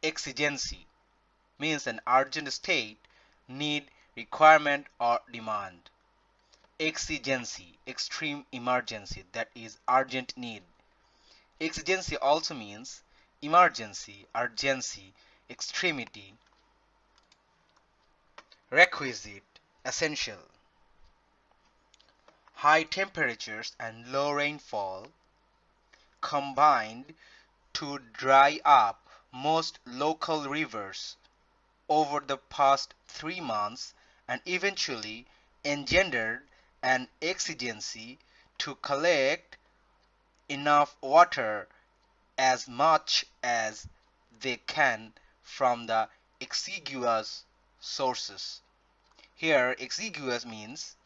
Exigency means an urgent state, need, requirement or demand. Exigency, extreme emergency, that is urgent need. Exigency also means emergency, urgency, extremity, requisite, essential. High temperatures and low rainfall combined to dry up most local rivers over the past three months and eventually engendered an exigency to collect enough water as much as they can from the exiguous sources. Here exiguous means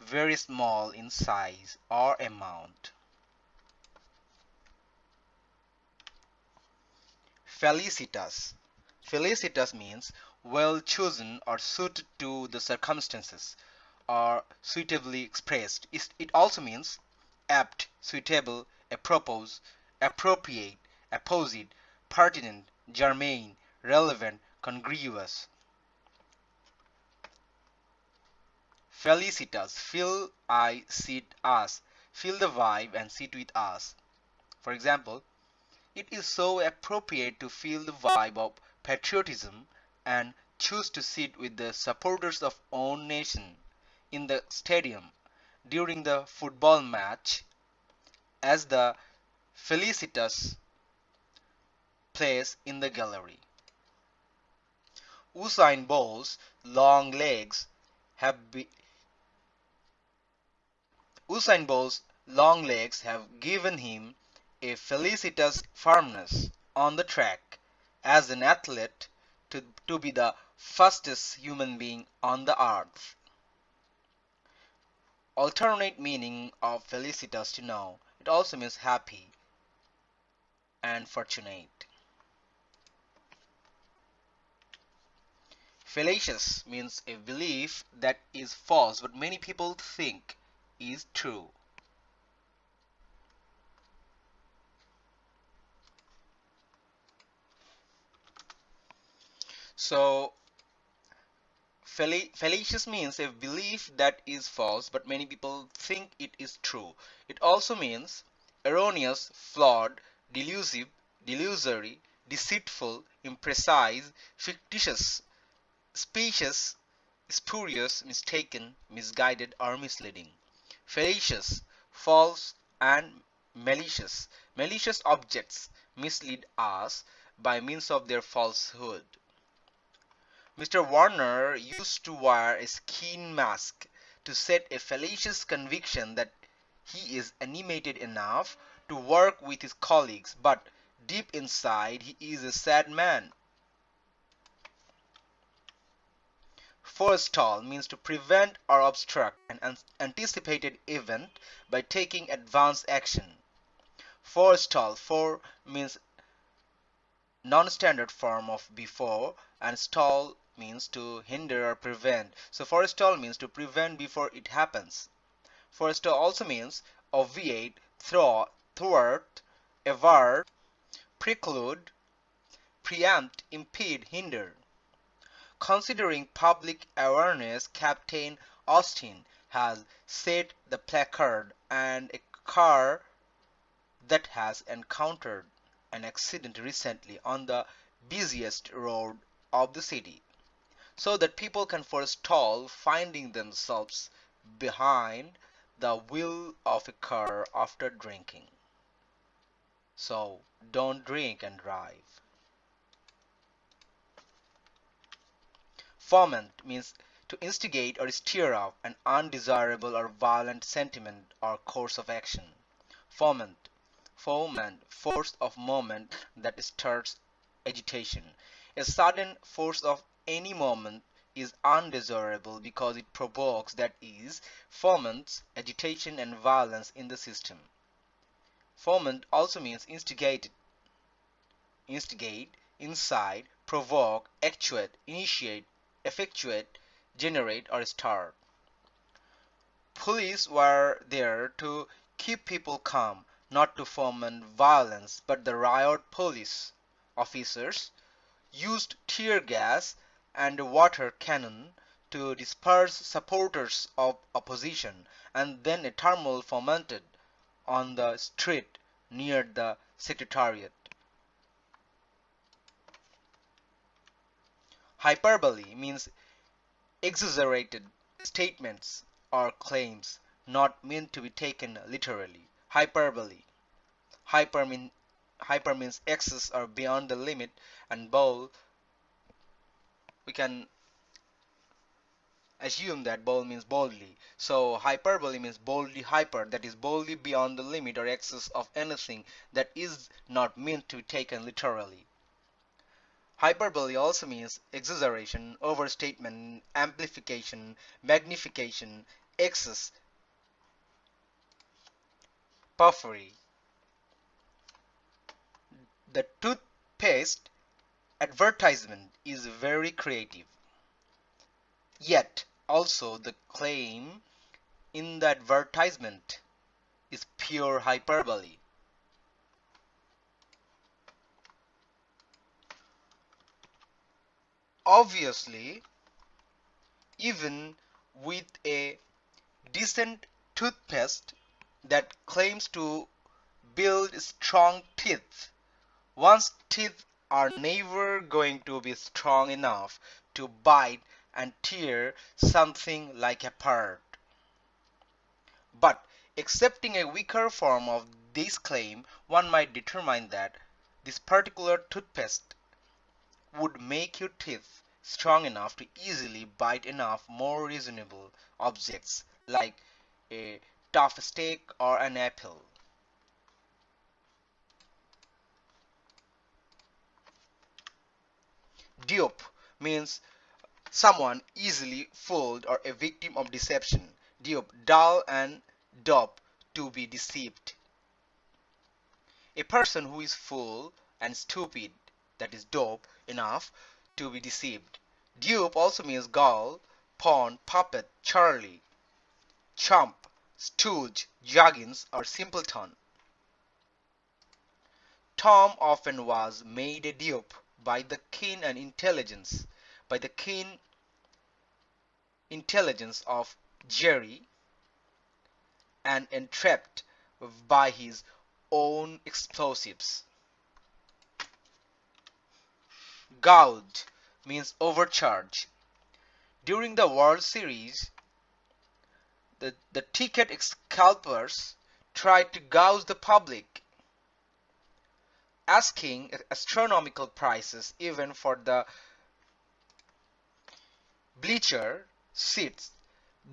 very small in size or amount. Felicitous. Felicitas means well chosen or suited to the circumstances or suitably expressed. It also means apt, suitable, apropos, appropriate, apposite, pertinent, germane, relevant, congruous. Felicitous, fill I sit us, fill the vibe and sit with us. For example, it is so appropriate to feel the vibe of patriotism and choose to sit with the supporters of own nation in the stadium during the football match as the felicitous place in the gallery. Usain Bolt's long legs have be Usain Bolt's long legs have given him a felicitous firmness on the track as an athlete to, to be the fastest human being on the earth. Alternate meaning of felicitous to know. It also means happy and fortunate. Fallacious means a belief that is false but many people think is true. So fallacious means a belief that is false but many people think it is true. It also means erroneous, flawed, delusive, delusory, deceitful, imprecise, fictitious, specious, spurious, mistaken, misguided or misleading. Fallacious, false and malicious. Malicious objects mislead us by means of their falsehood. Mr. Warner used to wear a skin mask to set a fallacious conviction that he is animated enough to work with his colleagues, but deep inside he is a sad man. Forestall means to prevent or obstruct an anticipated event by taking advance action. Forestall for means non-standard form of before and stall means to hinder or prevent. So forestall means to prevent before it happens. Forestall also means obviate, thwart, thwart avert, preclude, preempt, impede, hinder. Considering public awareness, Captain Austin has set the placard and a car that has encountered an accident recently on the busiest road of the city so that people can forestall finding themselves behind the wheel of a car after drinking. So don't drink and drive. Foment means to instigate or stir up an undesirable or violent sentiment or course of action. Foment, foment, force of movement that stirs agitation. A sudden force of any moment is undesirable because it provokes that is foments agitation and violence in the system. Foment also means instigate instigate incite provoke actuate initiate effectuate generate or start police were there to keep people calm not to foment violence but the riot police officers used tear gas and water cannon to disperse supporters of opposition and then a turmoil fomented on the street near the secretariat. Hyperbole means exaggerated statements or claims not meant to be taken literally. Hyperbole. Hyper, mean, hyper means excess or beyond the limit and bole we can assume that bold means boldly. So hyperbole means boldly hyper, that is boldly beyond the limit or excess of anything that is not meant to be taken literally. Hyperbole also means exaggeration, overstatement, amplification, magnification, excess, puffery. The toothpaste advertisement is very creative. Yet also the claim in the advertisement is pure hyperbole. Obviously, even with a decent toothpaste that claims to build strong teeth, one's teeth are never going to be strong enough to bite and tear something like apart. But accepting a weaker form of this claim, one might determine that this particular toothpaste would make your teeth strong enough to easily bite enough more reasonable objects like a tough steak or an apple. Dupe means someone easily fooled or a victim of deception. Dupe, dull and dupe, to be deceived. A person who is fool and stupid, that is dope, enough to be deceived. Dupe also means gull, pawn, puppet, Charlie, chump, stooge, Juggins, or simpleton. Tom often was made a dupe by the keen and intelligence by the keen intelligence of Jerry and entrapped by his own explosives. Gouge means overcharge. During the World Series, the, the ticket scalpers tried to gouge the public asking astronomical prices even for the bleacher seats,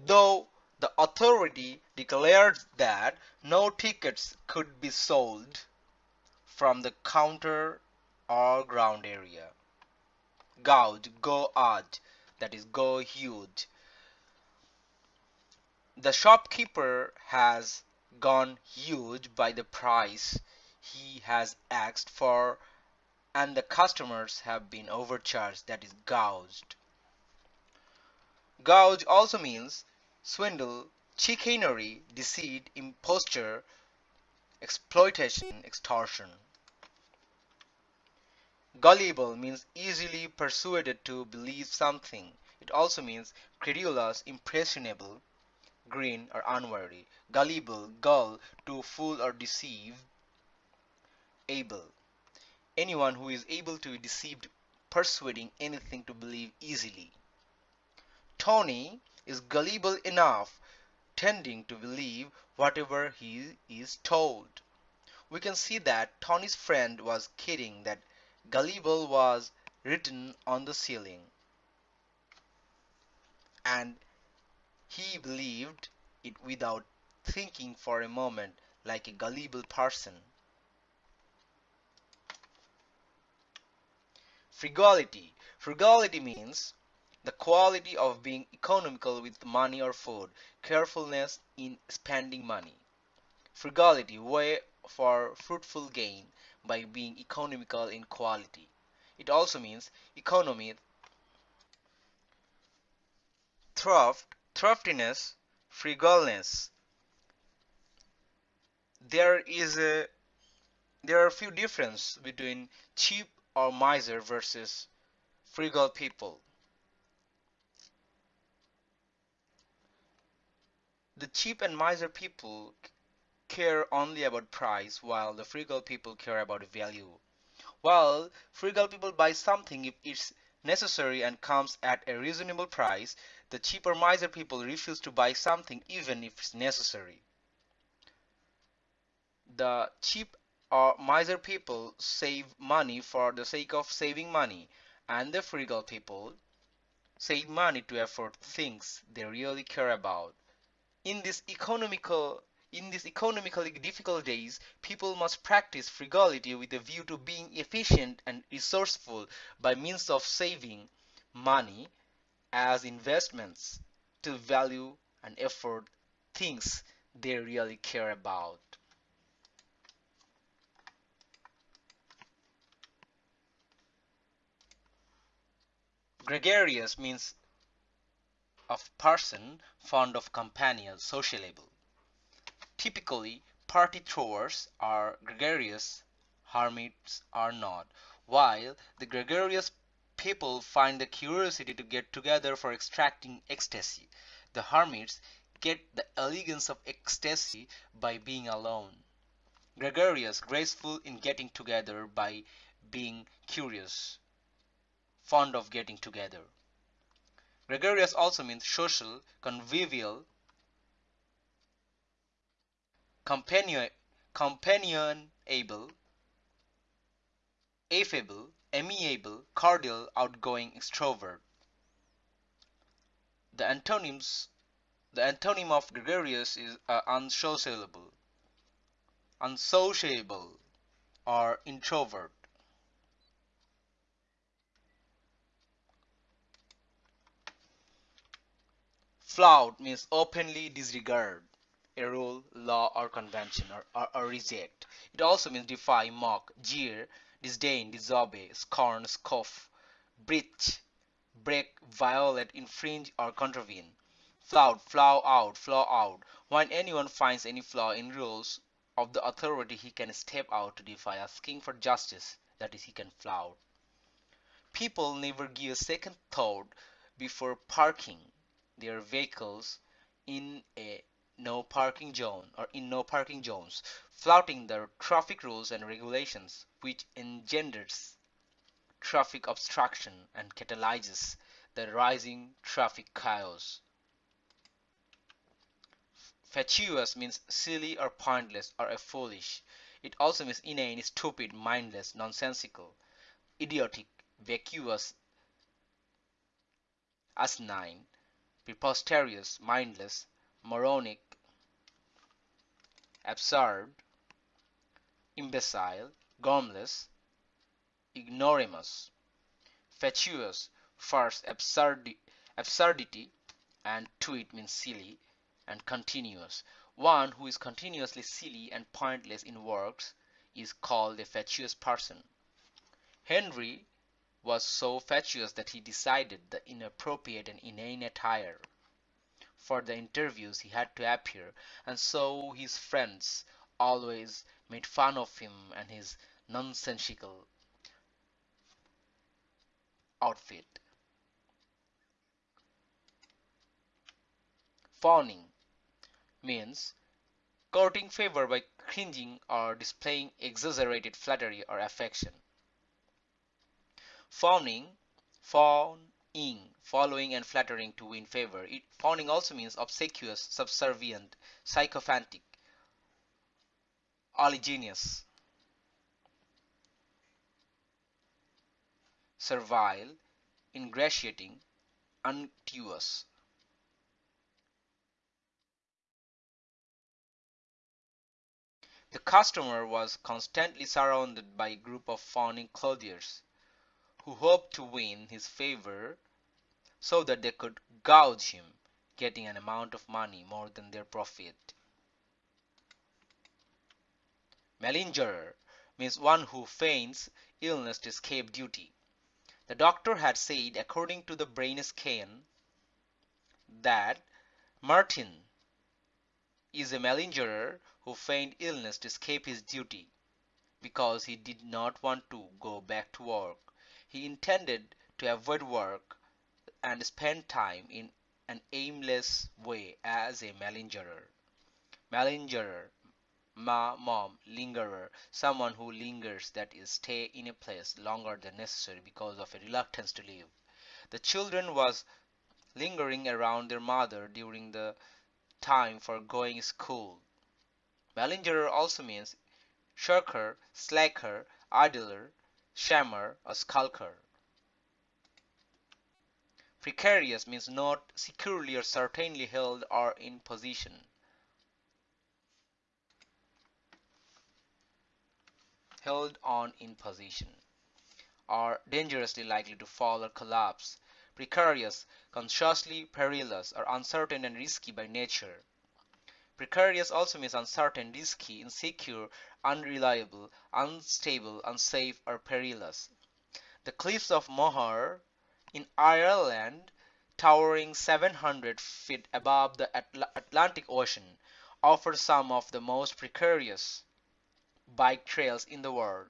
though the authority declared that no tickets could be sold from the counter or ground area. Gouge, go odd, that is go huge. The shopkeeper has gone huge by the price he has asked for and the customers have been overcharged that is gouged. Gouge also means swindle, chicanery, deceit, imposture, exploitation, extortion. Gullible means easily persuaded to believe something. It also means credulous, impressionable, green, or unwary. Gullible, gull, to fool or deceive able. Anyone who is able to be deceived persuading anything to believe easily. Tony is gullible enough tending to believe whatever he is told. We can see that Tony's friend was kidding that gullible was written on the ceiling. And he believed it without thinking for a moment like a gullible person. Frugality. Frugality means the quality of being economical with money or food, carefulness in spending money. Frugality, way for fruitful gain by being economical in quality. It also means economy, thrift, thriftiness, frugalness. There is a there are a few differences between cheap or miser versus frugal people. The cheap and miser people care only about price while the frugal people care about value. While frugal people buy something if it's necessary and comes at a reasonable price, the cheaper miser people refuse to buy something even if it's necessary. The cheap or miser people save money for the sake of saving money and the frugal people save money to afford things they really care about. In this economical in these economically difficult days, people must practice frugality with a view to being efficient and resourceful by means of saving money as investments to value and afford things they really care about. Gregarious means of person fond of companion, sociable. Typically, party throwers are gregarious, hermits are not. While the gregarious people find the curiosity to get together for extracting ecstasy, the hermits get the elegance of ecstasy by being alone. Gregarious, graceful in getting together by being curious, fond of getting together. Gregarious also means social, convivial, companion, companionable, affable, amiable, cordial, outgoing, extrovert. The antonyms the antonym of gregarious is uh, unsociable, unsociable, or introvert. Flout means openly disregard a rule, law, or convention, or, or, or, reject. It also means defy, mock, jeer, disdain, disobey, scorn, scoff, breach, break, violate, infringe, or contravene. Flout, flaw out, flaw out. When anyone finds any flaw in rules of the authority, he can step out to defy, asking for justice. That is, he can flout. People never give a second thought before parking their vehicles in a no parking zone or in no parking zones, flouting the traffic rules and regulations, which engenders traffic obstruction and catalyzes the rising traffic chaos. Fatuous means silly or pointless or foolish. It also means inane, stupid, mindless, nonsensical, idiotic, vacuous, asinine, preposterous, mindless, moronic, absurd, imbecile, gormless, ignoramus, fatuous, farce, absurdi absurdity, and to it means silly, and continuous. One who is continuously silly and pointless in works is called a fatuous person. Henry was so fatuous that he decided the inappropriate and inane attire for the interviews he had to appear, and so his friends always made fun of him and his nonsensical outfit. Fawning means courting favor by cringing or displaying exaggerated flattery or affection. Fawning, fawn ing, following and flattering to win favor. It, fawning also means obsequious, subservient, sycophantic, oleaginous, servile, ingratiating, unctuous. The customer was constantly surrounded by a group of fawning clothiers who hoped to win his favor so that they could gouge him, getting an amount of money more than their profit. Malingerer means one who feigns illness to escape duty. The doctor had said, according to the brain scan, that Martin is a malingerer who feigned illness to escape his duty. because he did not want to go back to work. He intended to avoid work and spend time in an aimless way as a malingerer. Malingerer, ma, mom, lingerer, someone who lingers that is stay in a place longer than necessary because of a reluctance to leave. The children was lingering around their mother during the time for going school. Malingerer also means shirker, slacker, idler, shammer, a skulker. Precarious means not securely or certainly held or in position. Held on in position or dangerously likely to fall or collapse. Precarious, consciously perilous or uncertain and risky by nature. Precarious also means uncertain, risky, insecure, unreliable, unstable, unsafe, or perilous. The cliffs of Moher in Ireland, towering 700 feet above the Atl Atlantic Ocean, offer some of the most precarious bike trails in the world.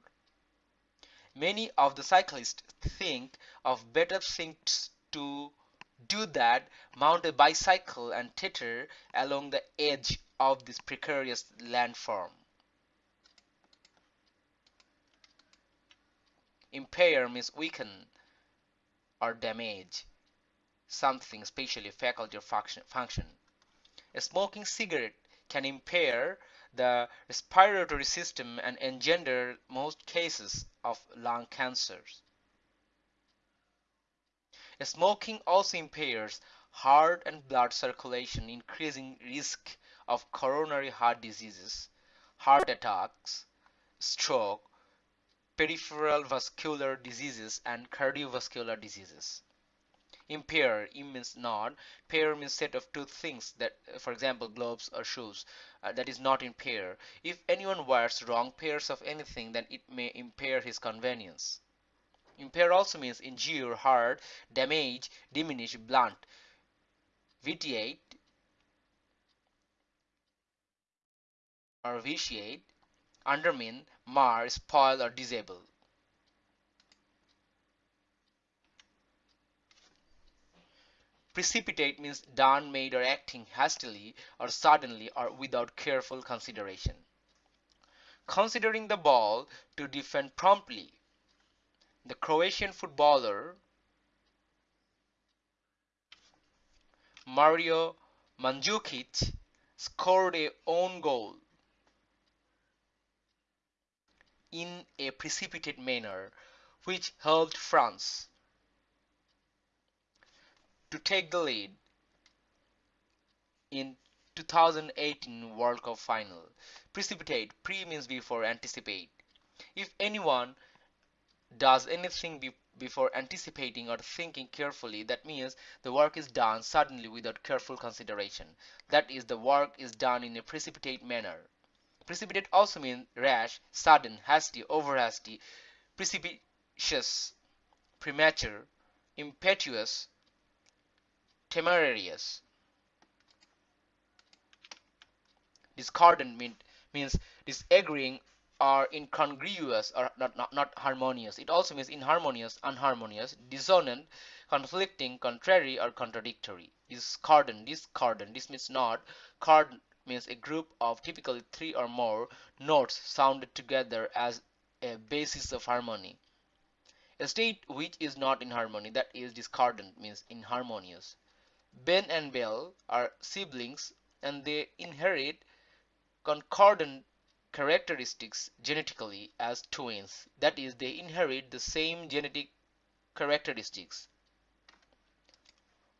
Many of the cyclists think of better things to do that mount a bicycle and teeter along the edge of this precarious landform. Impair means weaken or damage something, especially faculty or function. A smoking cigarette can impair the respiratory system and engender most cases of lung cancers. Smoking also impairs heart and blood circulation, increasing risk of coronary heart diseases, heart attacks, stroke, peripheral vascular diseases, and cardiovascular diseases. Impair means not. Pair means set of two things that, for example, gloves or shoes. Uh, that is not impair. If anyone wears wrong pairs of anything, then it may impair his convenience. Impair also means injure, hurt, damage, diminish, blunt. Vitiate or vitiate, undermine, mar, spoil, or disable. Precipitate means done, made, or acting hastily or suddenly or without careful consideration. Considering the ball to defend promptly the Croatian footballer Mario Mandzukic scored a own goal in a precipitate manner which helped France to take the lead in 2018 World Cup final. Precipitate, pre means before, anticipate. If anyone does anything be before anticipating or thinking carefully, that means the work is done suddenly without careful consideration. That is, the work is done in a precipitate manner. Precipitate also means rash, sudden, hasty, over hasty, precipitous, premature, impetuous, temerarious. Discordant mean, means disagreeing are incongruous or not, not, not harmonious. It also means inharmonious, unharmonious, dissonant, conflicting, contrary, or contradictory. Discordant, discordant. This means not. Chord means a group of typically three or more notes sounded together as a basis of harmony. A state which is not in harmony, that is discordant, means inharmonious. Ben and Belle are siblings and they inherit concordant characteristics genetically as twins. That is, they inherit the same genetic characteristics.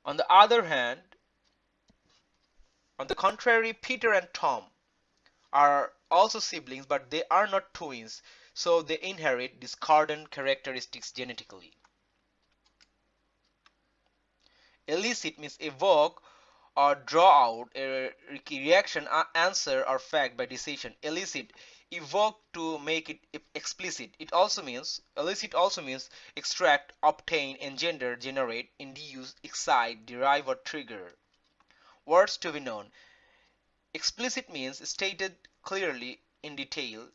On the other hand, on the contrary, Peter and Tom are also siblings, but they are not twins, so they inherit discordant characteristics genetically. Elicit means evoke or draw out a reaction, answer, or fact by decision. Elicit, evoke to make it explicit. It also means, elicit also means extract, obtain, engender, generate, induce, excite, derive, or trigger. Words to be known. Explicit means stated clearly in detail.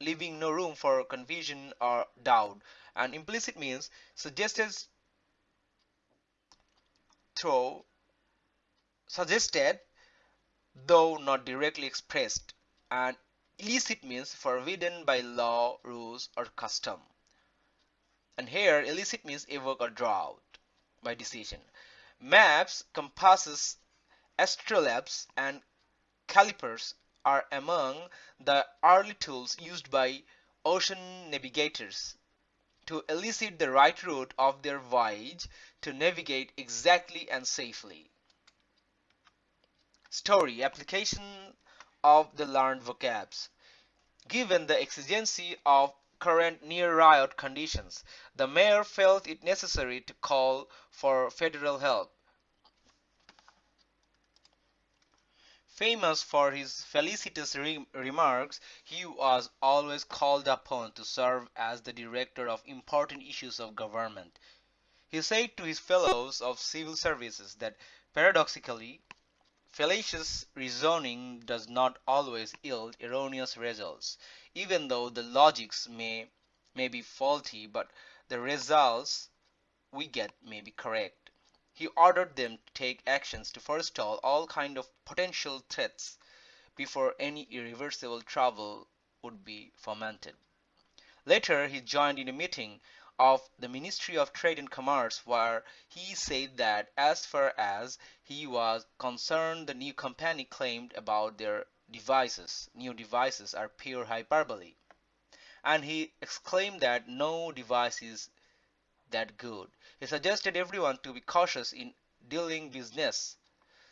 leaving no room for confusion or doubt. And implicit means suggested through suggested though not directly expressed. And illicit means forbidden by law, rules, or custom. And here elicit means evoke or draw by decision. Maps, compasses, astrolabes, and calipers are among the early tools used by ocean navigators to elicit the right route of their voyage to navigate exactly and safely. Story application of the learned vocabs. Given the exigency of current near riot conditions, the mayor felt it necessary to call for federal help. Famous for his felicitous re remarks, he was always called upon to serve as the director of important issues of government. He said to his fellows of civil services that paradoxically, fallacious reasoning does not always yield erroneous results, even though the logics may, may be faulty, but the results we get may be correct. He ordered them to take actions to forestall all kind of potential threats before any irreversible trouble would be fomented. Later he joined in a meeting of the Ministry of Trade and Commerce where he said that as far as he was concerned the new company claimed about their devices new devices are pure hyperbole and he exclaimed that no device is that good. He suggested everyone to be cautious in dealing business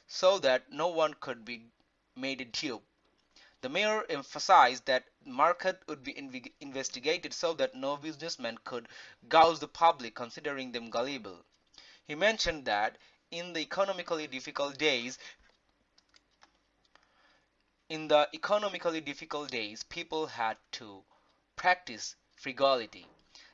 so that no one could be made a dupe. The mayor emphasized that market would be investigated so that no businessman could gouge the public considering them gullible. He mentioned that in the economically difficult days in the economically difficult days people had to practice frugality.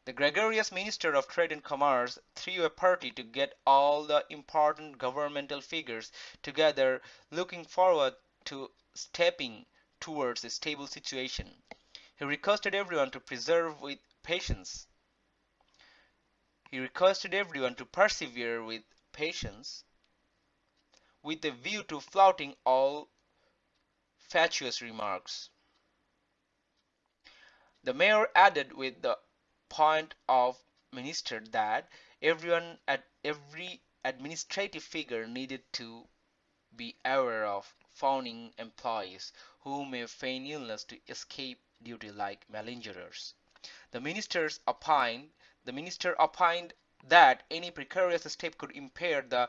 The gregarious Minister of Trade and Commerce threw a party to get all the important governmental figures together looking forward to stepping towards a stable situation. He requested everyone to preserve with patience. He requested everyone to persevere with patience with a view to flouting all fatuous remarks. The mayor added with the point of minister that everyone at every administrative figure needed to be aware of fawning employees who may feign illness to escape duty like malingerers. The ministers opined the minister opined that any precarious step could impair the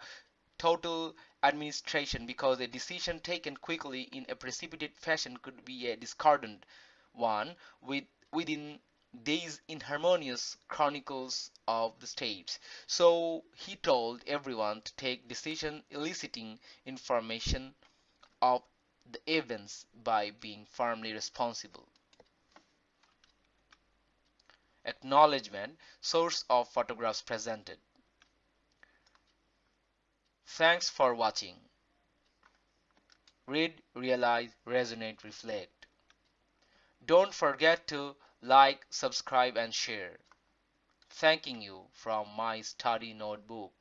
total administration because a decision taken quickly in a precipitate fashion could be a discordant one with, within these inharmonious chronicles of the states. So he told everyone to take decision eliciting information of the events by being firmly responsible. Acknowledgement Source of photographs presented. Thanks for watching. Read, realize, resonate, reflect. Don't forget to like, subscribe and share. Thanking you from my study notebook.